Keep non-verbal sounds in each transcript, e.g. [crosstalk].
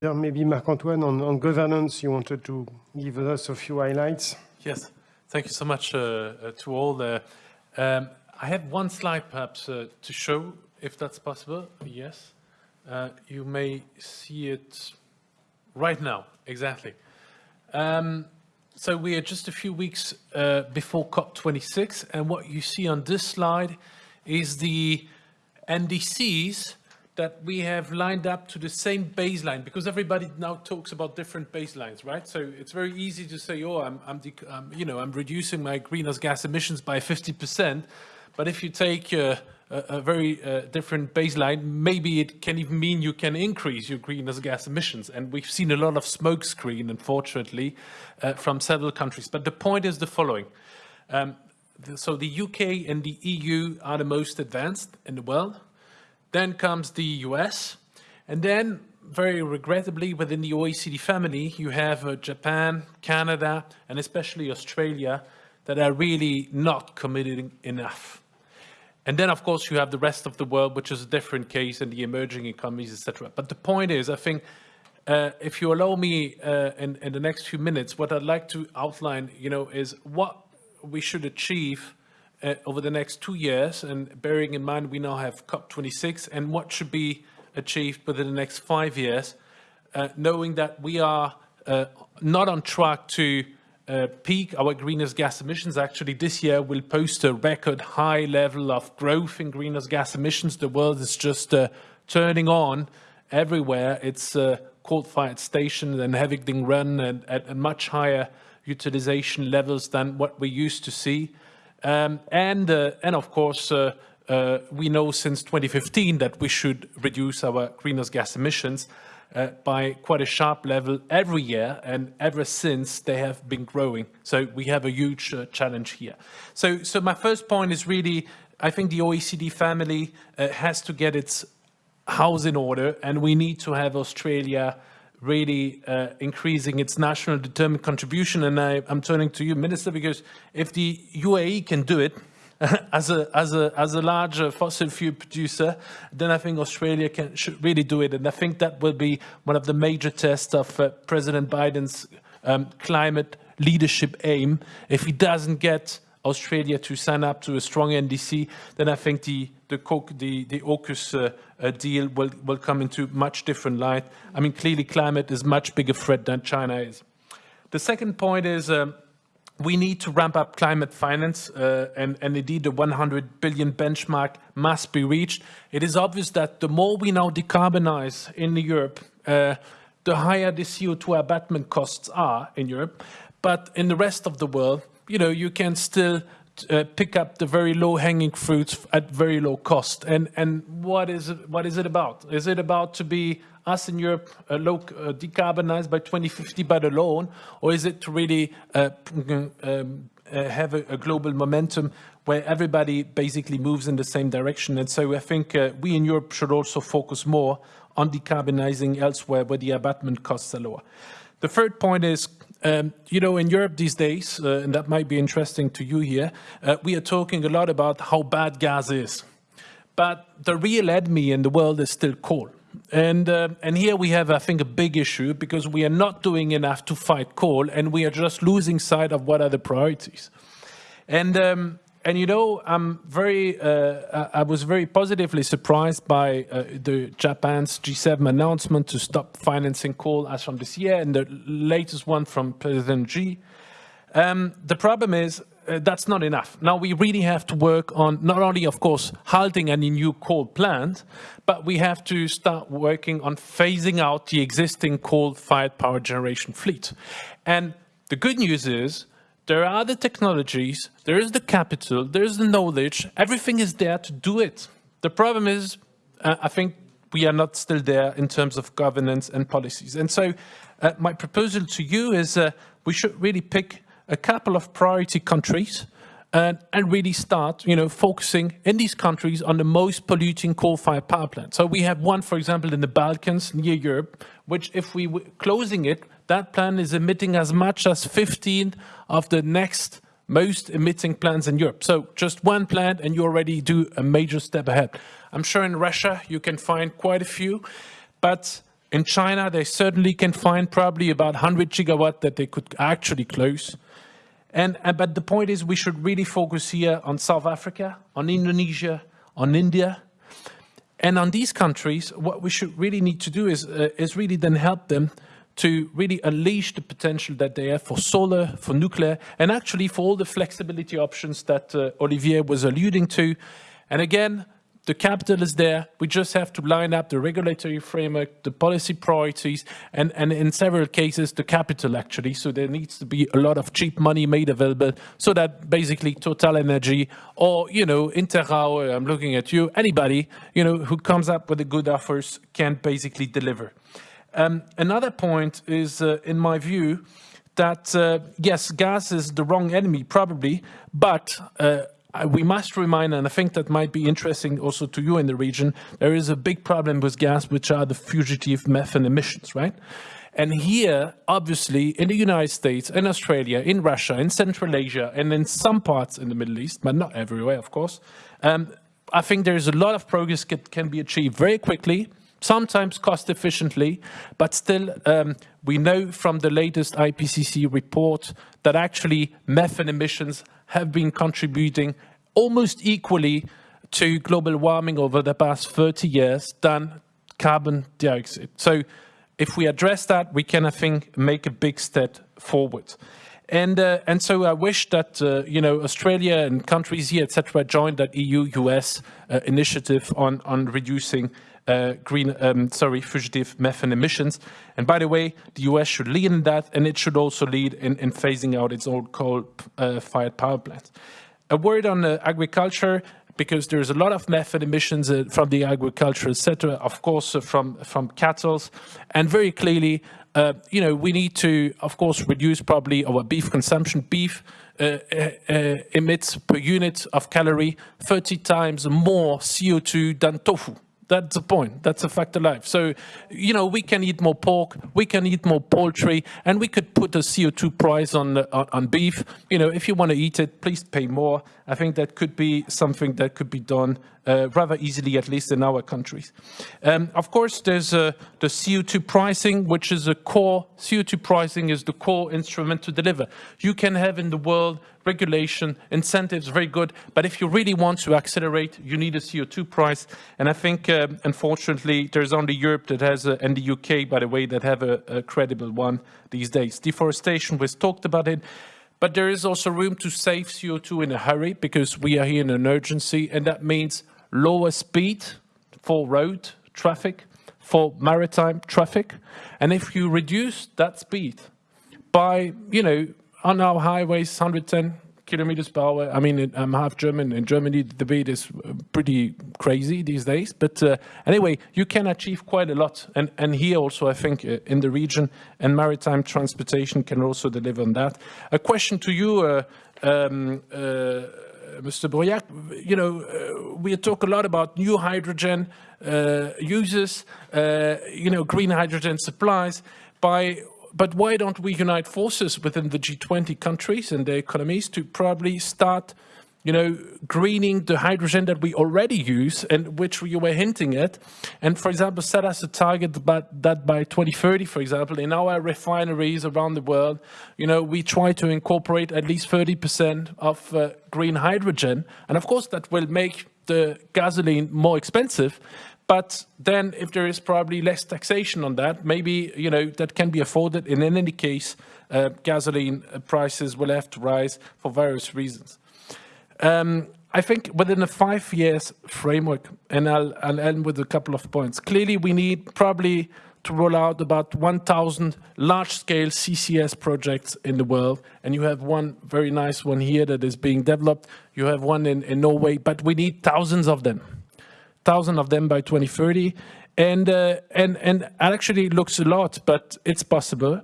Maybe Marc-Antoine, on, on governance, you wanted to give us a few highlights. Yes, thank you so much uh, uh, to all. Um, I have one slide perhaps uh, to show, if that's possible. Yes, uh, you may see it right now, exactly. Um, so we are just a few weeks uh, before COP26, and what you see on this slide is the NDCs that we have lined up to the same baseline because everybody now talks about different baselines, right? So it's very easy to say, oh, I'm, I'm, um, you know, I'm reducing my greenhouse gas emissions by 50%. But if you take uh, a, a, very uh, different baseline, maybe it can even mean you can increase your greenhouse gas emissions. And we've seen a lot of smokescreen, unfortunately, uh, from several countries. But the point is the following. Um, so the UK and the EU are the most advanced in the world. Then comes the US. And then, very regrettably, within the OECD family, you have uh, Japan, Canada, and especially Australia that are really not committed enough. And then, of course, you have the rest of the world, which is a different case, and the emerging economies, etc. But the point is, I think, uh, if you allow me uh, in, in the next few minutes, what I'd like to outline, you know, is what we should achieve uh, over the next two years, and bearing in mind we now have COP26 and what should be achieved within the next five years, uh, knowing that we are uh, not on track to uh, peak our greenhouse gas emissions. Actually, this year we'll post a record high level of growth in greenhouse gas emissions. The world is just uh, turning on everywhere. It's uh, coal-fired stations and having things run at much higher utilization levels than what we used to see. Um, and, uh, and of course, uh, uh, we know since 2015 that we should reduce our greenhouse gas emissions uh, by quite a sharp level every year, and ever since they have been growing. So we have a huge uh, challenge here. So, so my first point is really, I think the OECD family uh, has to get its house in order, and we need to have Australia really uh, increasing its national determined contribution. And I, am turning to you, Minister, because if the UAE can do it [laughs] as a as a as a large fossil fuel producer, then I think Australia can should really do it. And I think that will be one of the major tests of uh, President Biden's um, climate leadership aim. If he doesn't get Australia to sign up to a strong NDC, then I think the the the, the AUKUS uh, uh, deal will will come into much different light. I mean, clearly, climate is much bigger threat than China is. The second point is. Um, we need to ramp up climate finance uh, and, and, indeed the 100 billion benchmark must be reached. It is obvious that the more we now decarbonize in Europe, uh, the higher the CO2 abatement costs are in Europe. But in the rest of the world, you know, you can still uh, pick up the very low-hanging fruits at very low cost. And and what is it, what is it about? Is it about to be us in Europe uh, low, uh, decarbonized by 2050 by the loan, or is it to really uh, um, uh, have a, a, global momentum where everybody basically moves in the same direction? And so I think uh, we in Europe should also focus more on decarbonizing elsewhere where the abatement costs are lower. The third point is um, you know, in Europe these days, uh, and that might be interesting to you here, uh, we are talking a lot about how bad gas is. But the real enemy in the world is still coal. And, uh, and here we have, I think, a big issue because we are not doing enough to fight coal and we are just losing sight of what are the priorities. And um, and you know, I'm very, uh, I was very positively surprised by uh, the Japan's G7 announcement to stop financing coal as from this year and the latest one from President Xi. Um, the problem is uh, that's not enough. Now we really have to work on not only, of course, halting any new coal plant, but we have to start working on phasing out the existing coal-fired power generation fleet. And the good news is there are the technologies, there is the capital, there is the knowledge, everything is there to do it. The problem is, uh, I think we are not still there in terms of governance and policies. And so uh, my proposal to you is uh, we should really pick a couple of priority countries and, and, really start, you know, focusing in these countries on the most polluting coal-fired power plants. So we have one, for example, in the Balkans near Europe, which if we were closing it, that plant is emitting as much as 15 of the next most emitting plants in Europe. So just one plant and you already do a major step ahead. I'm sure in Russia you can find quite a few, but In China, they certainly can find probably about 100 gigawatt that they could actually close. And, and, but the point is we should really focus here on South Africa, on Indonesia, on India. And on these countries, what we should really need to do is, uh, is really then help them to really unleash the potential that they have for solar, for nuclear, and actually for all the flexibility options that uh, Olivier was alluding to. And again, the capital is there. We just have to line up the regulatory framework, the policy priorities, and, and in several cases, the capital actually. So there needs to be a lot of cheap money made available so that basically Total Energy or, you know, Inter RAO, I'm looking at you, anybody, you know, who comes up with the good offers can basically deliver. Um, another point is, uh, in my view, that uh, yes, gas is the wrong enemy, probably, but uh, we must remind, and I think that might be interesting also to you in the region, there is a big problem with gas, which are the fugitive methane emissions, right? And here, obviously, in the United States, in Australia, in Russia, in Central Asia, and in some parts in the Middle East, but not everywhere, of course, um, I think there's a lot of progress that can be achieved very quickly, sometimes cost efficiently, but still um, we know from the latest IPCC report that actually methane emissions have been contributing almost equally to global warming over the past 30 years than carbon dioxide. So if we address that, we can, I think, make a big step forward. And, uh, and so I wish that, uh, you know, Australia and countries here, etc., join that EU-US uh, initiative on, on reducing uh, green, um, sorry, fugitive methane emissions. And by the way, the US should lead in that, and it should also lead in, in phasing out its old coal-fired uh, power plants. A word on uh, agriculture, because there's a lot of methane emissions uh, from the agricultural sector, of course, uh, from, from cattle, and very clearly, uh, you know, we need to, of course, reduce probably our beef consumption. Beef uh, uh, emits per unit of calorie 30 times more CO2 than tofu. That's the point. That's a fact of life. So, you know, we can eat more pork, we can eat more poultry, and we could put a CO2 price on, on, on beef. You know, if you want to eat it, please pay more. I think that could be something that could be done uh, rather easily, at least in our countries. Um, of course, there's uh, the CO2 pricing, which is a core, CO2 pricing is the core instrument to deliver. You can have in the world regulation, incentives, very good, but if you really want to accelerate, you need a CO2 price. And I think, uh, unfortunately, there's only Europe that has, a, and the UK, by the way, that have a, a credible one these days. Deforestation, we've talked about it. But there is also room to save CO2 in a hurry because we are here in an urgency and that means lower speed for road traffic, for maritime traffic. And if you reduce that speed by, you know, on our highways, 110 kilometers per hour. I mean, I'm half German. In Germany, the debate is uh, pretty crazy these days. But uh, anyway, you can achieve quite a lot. And, and here also, I think, uh, in the region, and maritime transportation can also deliver on that. A question to you, uh, um, uh, Mr. Breuillac, you know, uh, we talk a lot about new hydrogen uses, you know, green hydrogen supplies. By but why don't we unite forces within the G20 countries and their economies to probably start, you know, greening the hydrogen that we already use and which we were hinting at. And for example, set us a target that by 2030, for example, in our refineries around the world, you know, we try to incorporate at least 30% of uh, green hydrogen. And of course, that will make the gasoline more expensive, but then if there is probably less taxation on that, maybe, you know, that can be afforded. And in any case, uh, gasoline prices will have to rise for various reasons. Um, I think within a five years framework, and I'll, I'll end with a couple of points. Clearly, we need probably to roll out about 1,000 large-scale CCS projects in the world. And you have one very nice one here that is being developed. You have one in, in Norway, but we need thousands of them. 1,000 of them by 2030. And, uh, and, and actually looks a lot, but it's possible.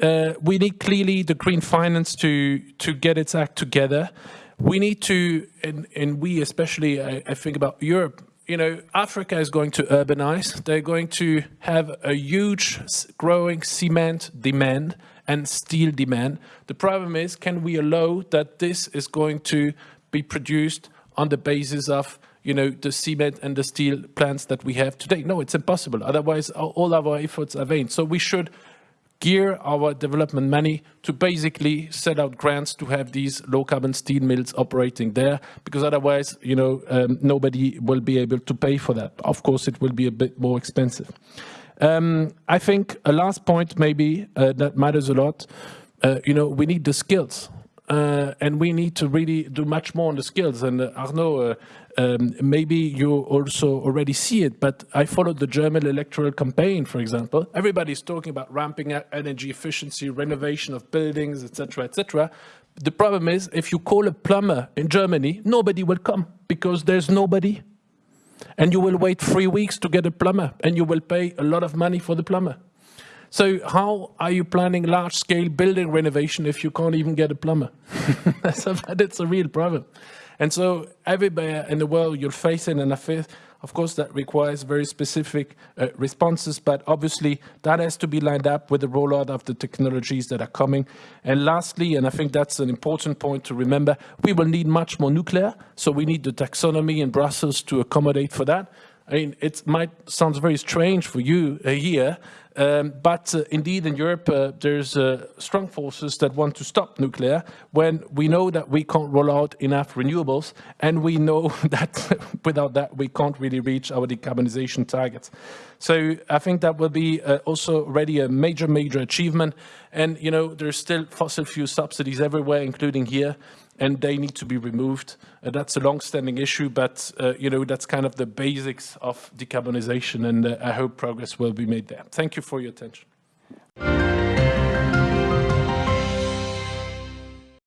Uh, we need clearly the green finance to, to get its act together. We need to, and, and we especially, I, I think about Europe, you know, Africa is going to urbanize. They're going to have a huge growing cement demand and steel demand. The problem is, can we allow that this is going to be produced on the basis of you know, the cement and the steel plants that we have today. No, it's impossible. Otherwise, all our efforts are vain. So we should gear our development money to basically set out grants to have these low carbon steel mills operating there, because otherwise, you know, um, nobody will be able to pay for that. Of course, it will be a bit more expensive. Um, I think a last point maybe uh, that matters a lot, uh, you know, we need the skills. Uh, and we need to really do much more on the skills. And uh, Arnaud, uh, um, maybe you also already see it, but I followed the German electoral campaign, for example. Everybody's talking about ramping up energy efficiency, renovation of buildings, etc., etc. The problem is, if you call a plumber in Germany, nobody will come because there's nobody. And you will wait three weeks to get a plumber, and you will pay a lot of money for the plumber. So how are you planning large-scale building renovation if you can't even get a plumber? [laughs] that's a real problem. And so everywhere in the world you're facing an affair, of course, that requires very specific uh, responses, but obviously that has to be lined up with the rollout of the technologies that are coming. And lastly, and I think that's an important point to remember, we will need much more nuclear. So we need the taxonomy in Brussels to accommodate for that. I mean, it might sound very strange for you uh, here, um, but uh, indeed in Europe uh, there's uh, strong forces that want to stop nuclear when we know that we can't roll out enough renewables and we know [laughs] that without that we can't really reach our decarbonization targets. So I think that will be uh, also already a major, major achievement. And, you know, there's still fossil fuel subsidies everywhere, including here and they need to be removed. Uh, that's a long-standing issue, but uh, you know that's kind of the basics of decarbonization, and uh, I hope progress will be made there. Thank you for your attention.